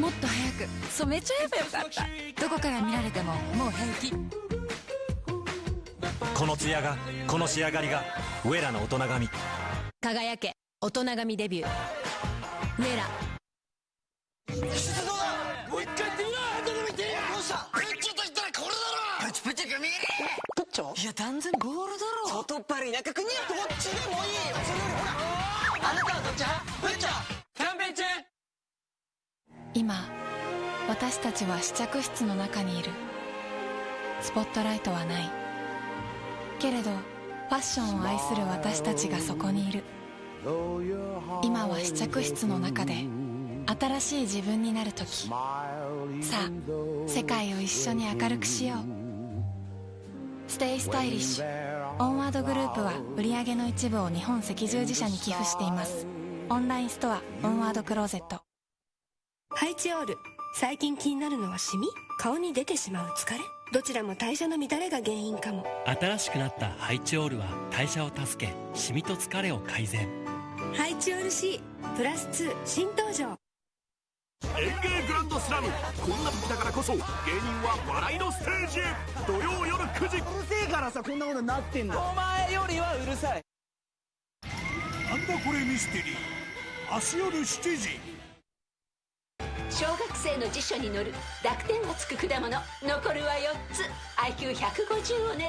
もっと早く。染めちゃえばよかった。どこから見られてももう平気。このツヤがこの仕上がりがウェラの大人髪輝け大人髪デビュー。ウェラ。もう一回言ってみろ何度でも言ってみろどうしたプッチョと言ったらこれだろ！プチプチが見えねえ。プッチョいや断然ボールだろ。外っ腹田舎くにゃどっちでもいいよ。それよりほら。あなたはどっち派？プッチョ今私たちは試着室の中にいる。スポットライトはない。けれどファッションを愛する私たちがそこにいる。今は試着室の中で新しい自分になる時。さあ世界を一緒に明るくしよう。 Stay stylish。オンワードグループは売り上げの一部を日本赤十字社に寄付しています。オンラインストアオンワードクローゼット。ハイチオール。最近気になるのはシミ？顔に出てしまう疲れ？どちらも代謝の乱れが原因かも。新しくなったハイチオールは代謝を助けシミと疲れを改善。ハイチオール C プラス2新登場。演芸グランドスラム。こんな時だからこそ芸人は笑いのステージへ。土曜夜9時。うるせえからさこんなことになってんだ。お前よりはうるさい。なんだこれミステリー。明日夜7時小学生の辞書に載る濁点がつく果物残るは4つ。IQ150 を狙